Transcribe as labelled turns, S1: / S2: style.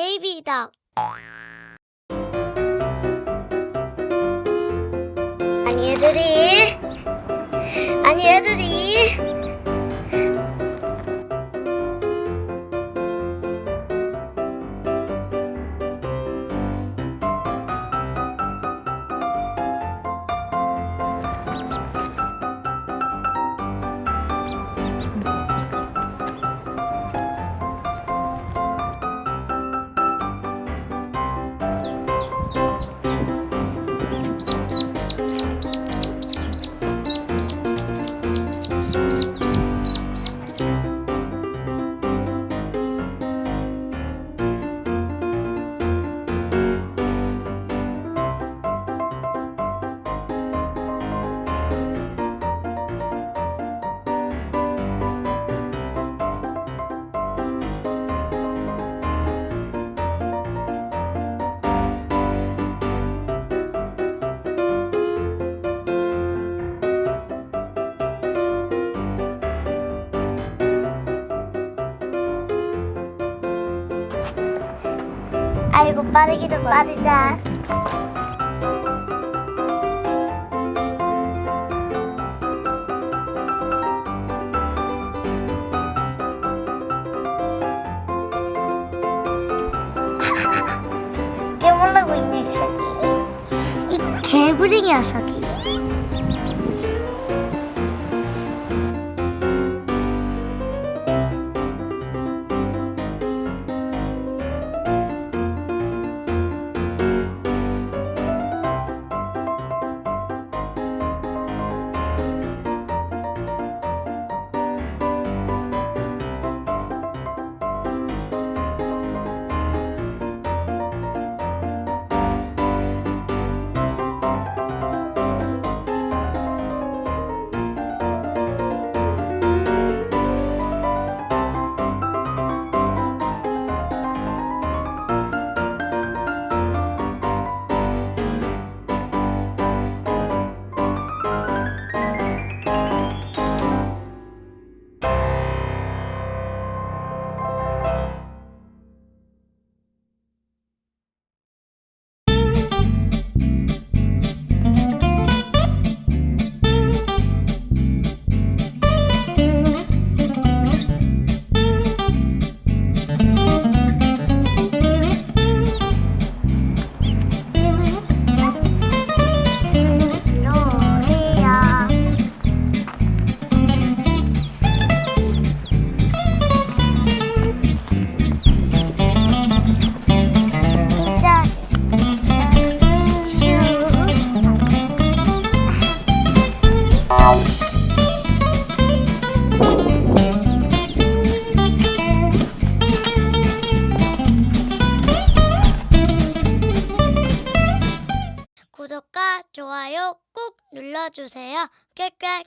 S1: 베이비다. 아니 얘들이 아니 얘들이 아이고 빠르기도 빠르자. 깨물라고 있네 이 새끼. 이 개구쟁이 녀석이. 좋아요 꾹 눌러주세요. 꽥꽥.